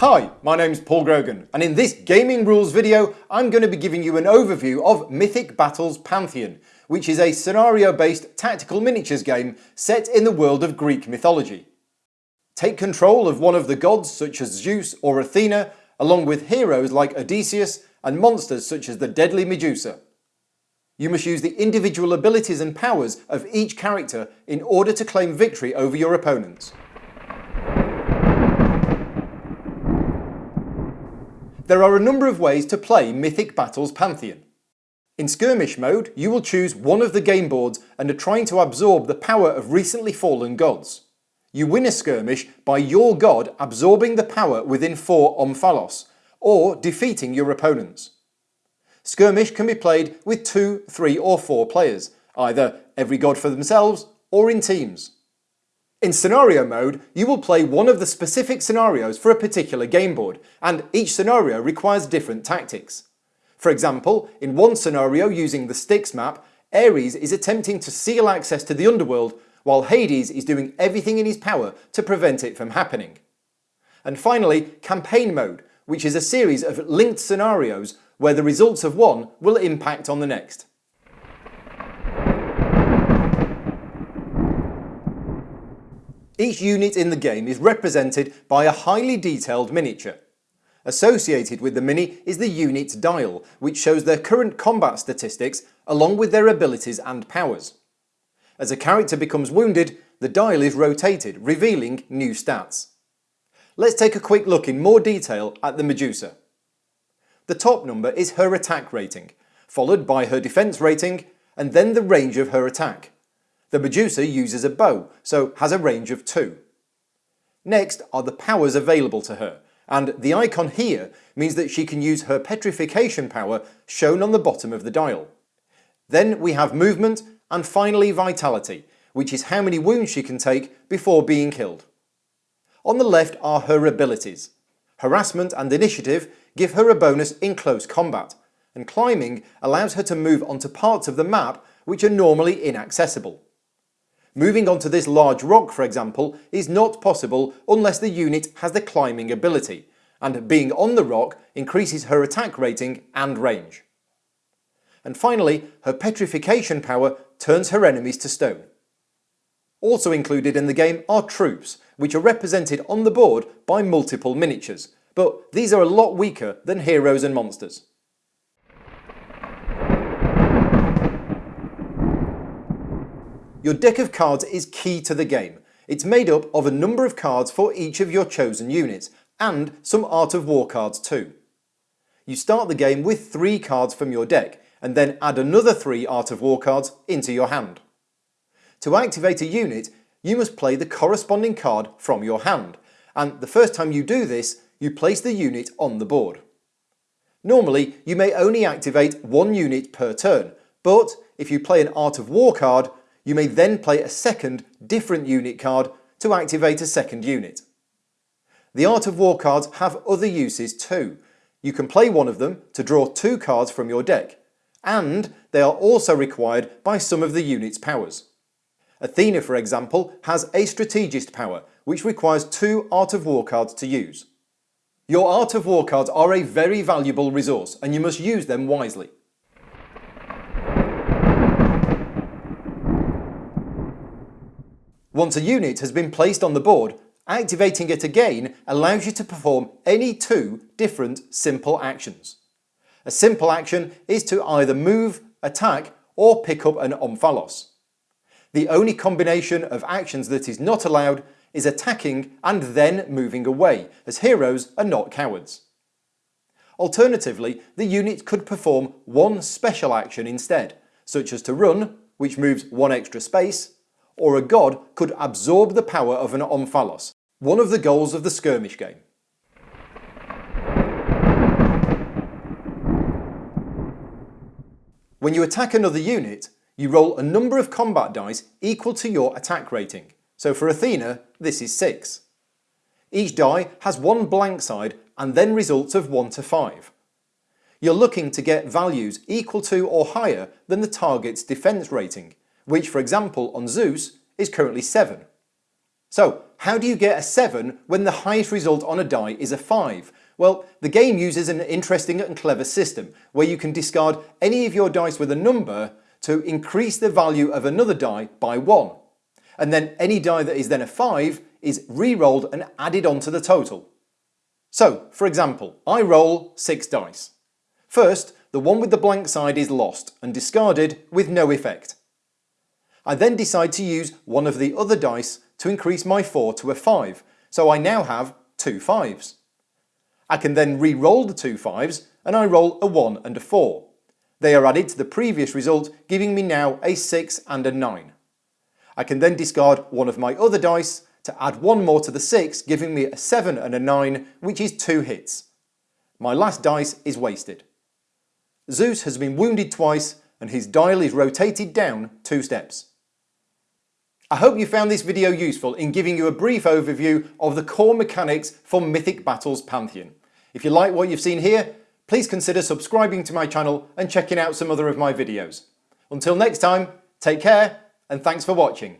Hi, my name's Paul Grogan and in this gaming rules video I'm going to be giving you an overview of Mythic Battles Pantheon which is a scenario based tactical miniatures game set in the world of Greek mythology. Take control of one of the gods such as Zeus or Athena along with heroes like Odysseus and monsters such as the deadly Medusa. You must use the individual abilities and powers of each character in order to claim victory over your opponents. There are a number of ways to play Mythic Battles Pantheon. In skirmish mode, you will choose one of the game boards and are trying to absorb the power of recently fallen gods. You win a skirmish by your god absorbing the power within 4 Omphalos, or defeating your opponents. Skirmish can be played with 2, 3 or 4 players, either every god for themselves or in teams. In scenario mode, you will play one of the specific scenarios for a particular game board, and each scenario requires different tactics. For example, in one scenario using the Styx map, Ares is attempting to seal access to the underworld, while Hades is doing everything in his power to prevent it from happening. And finally, campaign mode, which is a series of linked scenarios where the results of one will impact on the next. Each unit in the game is represented by a highly detailed miniature. Associated with the mini is the unit's dial, which shows their current combat statistics along with their abilities and powers. As a character becomes wounded, the dial is rotated, revealing new stats. Let's take a quick look in more detail at the Medusa. The top number is her attack rating, followed by her defense rating, and then the range of her attack. The Medusa uses a bow, so has a range of 2. Next are the powers available to her, and the icon here means that she can use her petrification power shown on the bottom of the dial. Then we have movement and finally vitality, which is how many wounds she can take before being killed. On the left are her abilities. Harassment and initiative give her a bonus in close combat, and climbing allows her to move onto parts of the map which are normally inaccessible. Moving onto this large rock, for example, is not possible unless the unit has the climbing ability, and being on the rock increases her attack rating and range. And finally, her petrification power turns her enemies to stone. Also included in the game are troops, which are represented on the board by multiple miniatures, but these are a lot weaker than heroes and monsters. Your deck of cards is key to the game. It's made up of a number of cards for each of your chosen units, and some Art of War cards too. You start the game with 3 cards from your deck, and then add another 3 Art of War cards into your hand. To activate a unit, you must play the corresponding card from your hand, and the first time you do this, you place the unit on the board. Normally, you may only activate one unit per turn, but if you play an Art of War card, you may then play a second, different unit card to activate a second unit. The Art of War cards have other uses too. You can play one of them to draw two cards from your deck, and they are also required by some of the unit's powers. Athena, for example, has a Strategist power, which requires two Art of War cards to use. Your Art of War cards are a very valuable resource, and you must use them wisely. Once a unit has been placed on the board, activating it again allows you to perform any two different simple actions. A simple action is to either move, attack or pick up an omphalos. The only combination of actions that is not allowed is attacking and then moving away, as heroes are not cowards. Alternatively, the unit could perform one special action instead, such as to run, which moves one extra space, or a god could absorb the power of an Omphalos, one of the goals of the skirmish game. When you attack another unit, you roll a number of combat dice equal to your attack rating. So for Athena, this is 6. Each die has one blank side and then results of 1 to 5. You're looking to get values equal to or higher than the target's defense rating, which for example on Zeus is currently 7. So how do you get a 7 when the highest result on a die is a 5? Well, the game uses an interesting and clever system where you can discard any of your dice with a number to increase the value of another die by 1. And then any die that is then a 5 is re-rolled and added onto the total. So, for example, I roll 6 dice. First, the one with the blank side is lost and discarded with no effect. I then decide to use one of the other dice to increase my 4 to a 5, so I now have two 5s. I can then re-roll the two 5s and I roll a 1 and a 4. They are added to the previous result giving me now a 6 and a 9. I can then discard one of my other dice to add one more to the 6 giving me a 7 and a 9 which is two hits. My last dice is wasted. Zeus has been wounded twice and his dial is rotated down two steps. I hope you found this video useful in giving you a brief overview of the core mechanics for Mythic Battles Pantheon. If you like what you've seen here, please consider subscribing to my channel and checking out some other of my videos. Until next time, take care and thanks for watching.